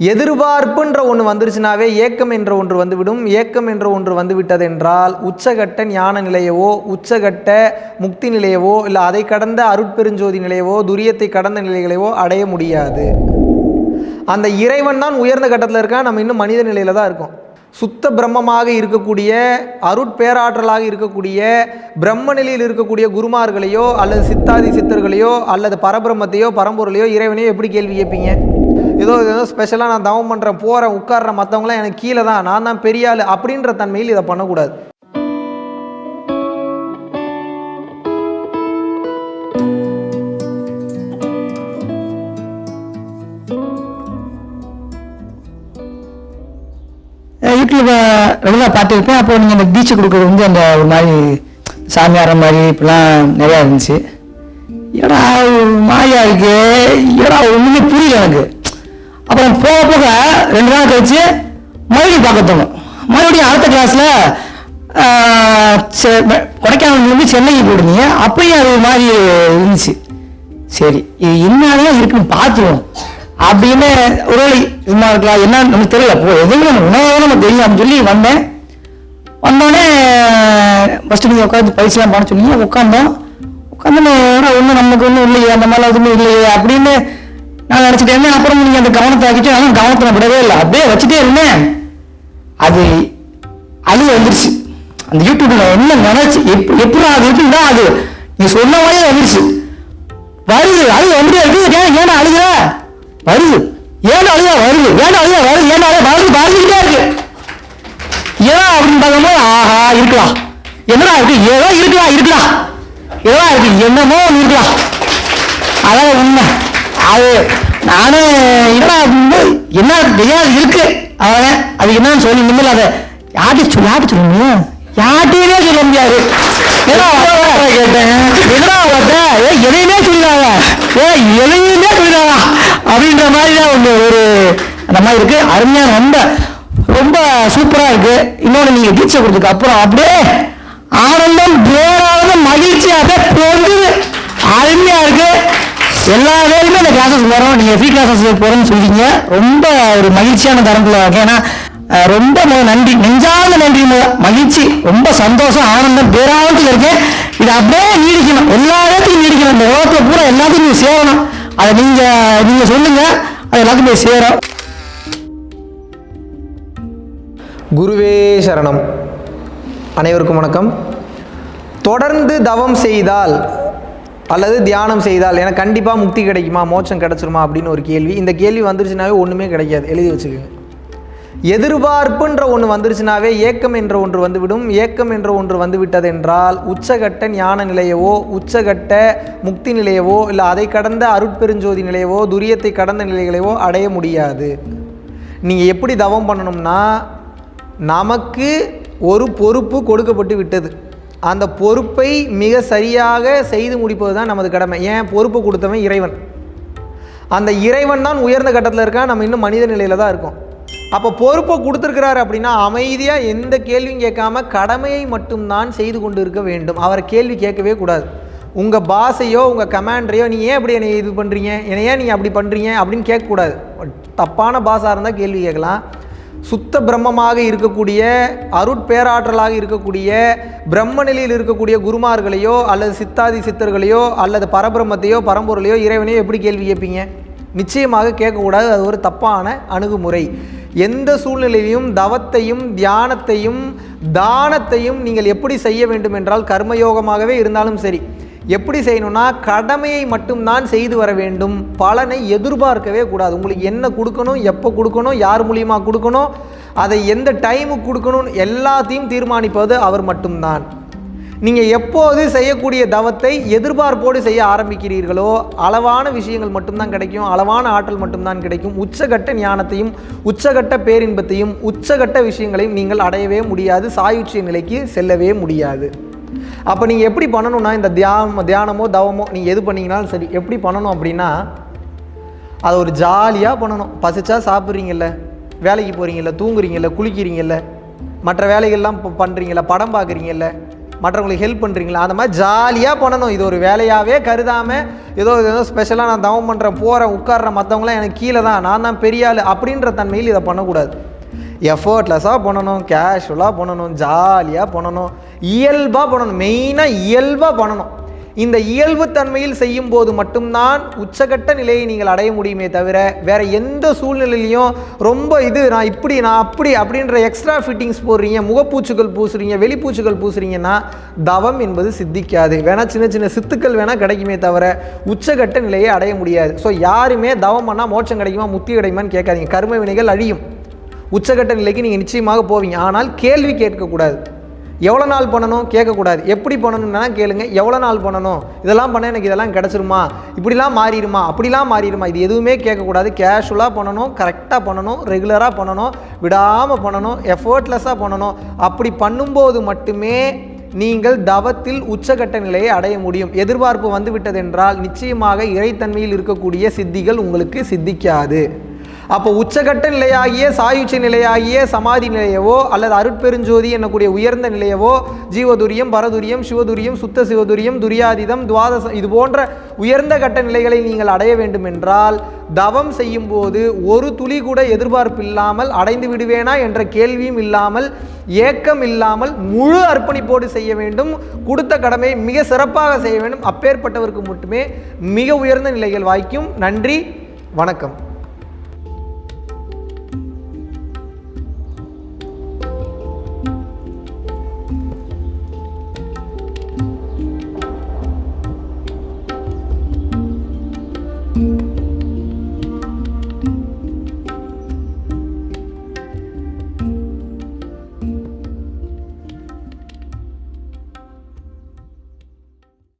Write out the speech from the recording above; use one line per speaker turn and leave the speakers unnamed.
எதிர்பார்ப்புன்ற ஒன்று வந்துருச்சுனாவே ஏக்கம் என்ற ஒன்று வந்துவிடும். ஏக்கம் என்ற ஒன்று வந்து விட்டதென்றால் உச்சகட்ட ஞான நிலையவோ உச்சகட்ட முக்தி நிலையவோ இல்லை அதை கடந்த அருட்பெருஞ்சோதி நிலையவோ துரியத்தை கடந்த நிலைகளையோ அடைய முடியாது. அந்த இறைவன் தான் உயர்ந்த கட்டத்தில் இருக்கான். நம்ம இன்னும் மனித நிலையில தான் இருக்கோம். சுத்த பிரம்மமாக இருக்கக்கூடிய அருட்பேராற்றலாக இருக்கக்கூடிய பிரம்ம நிலையில் இருக்கக்கூடிய குருமார்களையோ அல்லது சித்தாதி சித்தர்களையோ அல்லது பரபிரம்மத்தையோ பரம்பொருளையோ இறைவனையோ எப்படி கேள்வி கேட்பீங்க? ஏதோ ஏதோ ஸ்பெஷலாக நான் தவம் பண்ணுறேன் போகிறேன் உட்காடுறேன் மற்றவங்களாம் எனக்கு கீழே தான் நான் தான் பெரிய ஆள் அப்படின்ற தன்மையில் இதை பண்ணக்கூடாது.
யூடியூப்பை ரெகுலராக பார்த்துருப்பேன். அப்போ நீங்கள் அந்த பீச்சு கொடுக்குறது வந்து அந்த ஒரு மாதிரி சாமியார மாதிரி இப்படிலாம் நிறையா இருந்துச்சு. ஏடா மாயா இருக்கு? ஏடா ஒன்றுமே புரியல எனக்கு. அப்புறம் போக போக ரெண்டு நாள் கழிச்சு மறுபடியும் பார்க்க தோணும். மறுபடியும் அடுத்த கிளாஸில் கொடைக்கானல் சென்னைக்கு போடுங்க அப்பயும் அது மாதிரி இருந்துச்சு. சரி இது என்னதான் இருக்குன்னு பார்த்துருவோம். அப்படின்னு ஒரு சும்மா இருக்கலாம் என்ன நமக்கு தெரியல. போ எதுவும் நம்ம உணவாக நம்ம தெரியும் அப்படின்னு சொல்லி வந்தேன். வந்தோடனே ஃபஸ்ட்டு நீங்கள் உட்காந்து பயிற்சிலாம் பண்ண சொன்னீங்க உட்காந்தோம் உட்காந்து ஒன்றும் நமக்கு ஒன்றும் இல்லையே. அந்த மாதிரிலாம் எதுவுமே இல்லையே. அப்படின்னு நான் நினச்சிட்டேன் அப்புறம் நீங்கள் அந்த கவனத்தை ஆக்கிட்டு ஆனால் கவனத்தில் விடவே இல்லை. அப்படியே வச்சுட்டே இருந்தேன். அது அழுக வந்துருச்சு. அந்த யூடியூப்ல என்ன நினைச்சு எப் எப்படி அது இருக்குன்னா அது? நீ சொன்ன மாதிரியே வந்துருச்சு. வருது அழுக வந்துட்டே இருக்கு ஏன் ஏன்னா அழுகிற வருது. ஏன் அழுகா வருது? ஏன் அழுகா வருது? ஏன் அழுக வருது? வருதுக்கிட்டே இருக்கு. ஏன் அப்படின்னு பார்க்கும்போது ஆஹா இருக்கலாம். என்னடா இருக்கு? ஏதோ இருக்கலாம் இருக்கலாம். ஏதோ இருக்கு. என்னமோ ஒண்ணு இருக்கலாம். அதான் உண்மை. அது நானே என்னடா என்ன தெரியாது இருக்கு? அவன் அது என்னன்னு சொல்லி நிம்மல அதை யார்கிட்ட சொல்லி யார்கிட்ட சொல்லுங்க யார்கிட்டயுமே சொல்ல முடியாது. என்னடா ஏ எதையுமே சொல்லிடாங்க ஏ எதையுமே சொல்லிடாங்க அப்படின்ற மாதிரி தான் ஒன்று ஒரு அந்த மாதிரி இருக்கு. அருமையான ரொம்ப ரொம்ப சூப்பரா இருக்கு. இன்னொன்று நீங்க தீட்சை கொடுத்ததுக்கு அப்புறம் அப்படியே ஆனந்தம் பேரானந்தம் மகிழ்ச்சி அப்படியே பொங்குது. அருமையா இருக்கு. எல்லா வேலையுமே இந்த கிளாஸஸ் வரும். நீங்கள் ஃப்ரீ கிளாஸஸ் போறோம்னு சொல்லிங்க ரொம்ப ஒரு மகிழ்ச்சியான தரம்பில் ஏன்னா ரொம்ப நன்றி. நெஞ்சார்ந்த நன்றி மகிழ்ச்சி. ரொம்ப சந்தோஷம் ஆனந்தம் பேரானத்தில் இருக்கேன். இது அப்படியே நீடிக்கணும். எல்லா இடத்துக்கும் நீடிக்கணும். இந்த உலகத்துல பூரா எல்லாத்தையும் நீங்கள் சேரணும். அதை நீங்கள் நீங்கள் சொல்லுங்கள் அது எல்லாத்துக்கும் போய் சேரும்.
குருவே சரணம். அனைவருக்கும் வணக்கம். தொடர்ந்து தவம் செய்தால் அல்லது தியானம் செய்தால் எனக்கு கண்டிப்பாக முக்தி கிடைக்குமா? மோட்சம் கிடச்சிருமா? அப்படின்னு ஒரு கேள்வி. இந்த கேள்வி வந்துருச்சுனாவே ஒன்றுமே கிடைக்காது. எழுதி வச்சுக்கோங்க. எதிர்பார்ப்புன்ற ஒன்று வந்துருச்சுனாவே ஏக்கம் என்ற ஒன்று வந்துவிடும். ஏக்கம் என்ற ஒன்று வந்து விட்டதென்றால் உச்சகட்ட ஞான நிலையவோ உச்சகட்ட முக்தி நிலையவோ இல்லை அதை கடந்த அருட்பெருஞ்சோதி நிலையவோ துரியத்தை கடந்த நிலைகளையோ அடைய முடியாது. நீங்கள் எப்படி தவம் பண்ணணும்னா நமக்கு ஒரு பொறுப்பு கொடுக்கப்பட்டு விட்டது. அந்த பொறுப்பை மிக சரியாக செய்து முடிப்பது தான் நமது கடமை. ஏன்? பொறுப்பு கொடுத்தவன் இறைவன். அந்த இறைவன் தான் உயர்ந்த கட்டத்தில் இருக்கான். நம்ம இன்னும் மனித நிலையில் தான் இருக்கோம். அப்போ பொறுப்பை கொடுத்துருக்கிறாரு அப்படின்னா அமைதியாக எந்த கேள்வியும் கேட்காம கடமையை மட்டும்தான் செய்து கொண்டு இருக்க வேண்டும். அவரை கேள்வி கேட்கவே கூடாது. உங்கள் பாஸையோ உங்கள் கமாண்டரையோ நீ ஏன் அப்படி என்னை இது பண்ணுறீங்க என்னை ஏன் நீங்கள் அப்படி பண்ணுறீங்க அப்படின்னு கேட்கக்கூடாது. தப்பான பாஸாக இருந்தால் கேள்வி கேட்கலாம். சுத்த பிரம்மமாக இருக்கக்கூடிய அருட்பேராற்றலாக இருக்கக்கூடிய பிரம்ம நிலையில் இருக்கக்கூடிய குருமார்களையோ அல்லது சித்தாதி சித்தர்களையோ அல்லது பரபிரம்மத்தையோ பரம்பொருளையோ இறைவனையோ எப்படி கேள்வி கேட்பீங்க? நிச்சயமாக கேட்கக்கூடாது. அது ஒரு தப்பான அணுகுமுறை. எந்த சூழ்நிலையிலும் தவத்தையும் தியானத்தையும் தானத்தையும் நீங்கள் எப்படி செய்ய வேண்டும் என்றால் கர்மயோகமாகவே இருந்தாலும் சரி எப்படி செய்யணும்னா கடமையை மட்டும்தான் செய்து வர வேண்டும். பலனை எதிர்பார்க்கவே கூடாது. உங்களுக்கு என்ன கொடுக்கணும் எப்போ கொடுக்கணும் யார் மூலியமாக கொடுக்கணும் அதை எந்த டைமுக்கு கொடுக்கணும் எல்லாத்தையும் தீர்மானிப்பது அவர் மட்டும்தான். நீங்கள் எப்போது செய்யக்கூடிய தவத்தை எதிர்பார்ப்போடு செய்ய ஆரம்பிக்கிறீர்களோ அளவான விஷயங்கள் மட்டும்தான் கிடைக்கும் அளவான ஆற்றல் மட்டும்தான் கிடைக்கும். உச்சகட்ட ஞானத்தையும் உச்சகட்ட பேரின்பத்தையும் உச்சகட்ட விஷயங்களையும் நீங்கள் அடையவே முடியாது. சாயுச்சிய நிலைக்கு செல்லவே முடியாது. அப்போ நீங்கள் எப்படி பண்ணணும்னா இந்த தியானம் தியானமோ தவமோ நீங்கள் எது பண்ணீங்கனாலும் சரி எப்படி பண்ணணும் அப்படின்னா அதை ஒரு ஜாலியாக பண்ணணும். பசிச்சா சாப்பிட்றீங்கல்ல வேலைக்கு போகிறீங்கல்ல தூங்குறீங்கல்ல குளிக்கிறீங்கல்ல மற்ற வேலைகள்லாம் இப்போ பண்ணுறீங்கல்ல படம் பார்க்குறீங்கல்ல மற்றவங்களுக்கு ஹெல்ப் பண்ணுறீங்களா அந்த மாதிரி ஜாலியாக பண்ணணும். இது ஒரு வேலையாகவே கருதாமல் ஏதோ ஏதோ ஸ்பெஷலாக நான் தவம் பண்ணுறேன் போகிறேன் உட்காடுறேன் மற்றவங்களாம் எனக்கு கீழே தான் நான் தான் பெரிய ஆள் அப்படின்ற தன்மையில் இதை பண்ணக்கூடாது. எஃபர்ட்லெஸ்ஸாக பண்ணணும் கேஷுவலாக பண்ணணும் ஜாலியாக பண்ணணும். இயல்பாக பண்ணணும். மெயினாக இயல்பாக பண்ணணும். இந்த இயல்பு தன்மையில் செய்யும் போது மட்டும்தான் உச்சகட்ட நிலையை நீங்கள் அடைய முடியுமே தவிர வேற எந்த சூழ்நிலையிலையும் ரொம்ப இது நான் இப்படி நான் அப்படி அப்படின்ற எக்ஸ்ட்ரா ஃபிட்டிங்ஸ் போடுறீங்க முகப்பூச்சுகள் பூசுறீங்க வெளிப்பூச்சுகள் பூசுறீங்கன்னா தவம் என்பது சித்திக்காது. வேணால் சின்ன சின்ன சித்துக்கள் வேணால் கிடைக்குமே தவிர உச்சகட்ட நிலையை அடைய முடியாது. ஸோ யாருமே தவம் பண்ணால் மோட்சம் கிடைக்குமா முத்தி கிடைக்குமான்னு கேட்காதீங்க. கர்ம வினைகள் அழியும். உச்சகட்ட நிலைக்கு நீங்கள் நிச்சயமாக போவீங்க. ஆனால் கேள்வி கேட்கக்கூடாது. எவ்வளோ நாள் பண்ணணும்? கேட்கக்கூடாது. எப்படி பண்ணணும்னா கேளுங்க. எவ்வளோ நாள் பண்ணணும்? இதெல்லாம் பண்ண எனக்கு இதெல்லாம் கிடச்சிருமா? இப்படிலாம் மாறிடுமா? அப்படிலாம் மாறிடுமா? இது எதுவுமே கேட்கக்கூடாது. கேஷுவலாக பண்ணணும் கரெக்டாக பண்ணணும் ரெகுலராக பண்ணணும் விடாமல் பண்ணணும் எஃபர்ட்லெஸ்ஸாக பண்ணணும். அப்படி பண்ணும்போது மட்டுமே நீங்கள் தவத்தில் உச்சகட்ட நிலையை அடைய முடியும். எதிர்பார்ப்பு வந்துவிட்டதென்றால் நிச்சயமாக இறைத்தன்மையில் இருக்கக்கூடிய சித்திகள் உங்களுக்கு சித்திக்காது. அப்போ உச்சகட்ட நிலையாகிய சாயுச்ச நிலையாகிய சமாதி நிலையவோ அல்லது அருட்பெருஞ்சோதி என்னக்கூடிய உயர்ந்த நிலையவோ ஜீவதுரியம் பரதுரியம் சிவதுரியம் சுத்த சிவதுரியம் துரியாதிதம் துவாதசம் இது போன்ற உயர்ந்த கட்ட நிலைகளை நீங்கள் அடைய வேண்டும் என்றால் தவம் செய்யும் போது ஒரு துளி கூட எதிர்பார்ப்பு இல்லாமல் அடைந்து விடுவேனா என்ற கேள்வியும் இல்லாமல் ஏக்கம் இல்லாமல் முழு அர்ப்பணிப்போடு செய்ய வேண்டும். கொடுத்த கடமை மிக சிறப்பாக செய்ய வேண்டும். அப்பேற்பட்டவருக்கு மட்டுமே மிக உயர்ந்த நிலைகள் வாய்க்கும். நன்றி. வணக்கம்.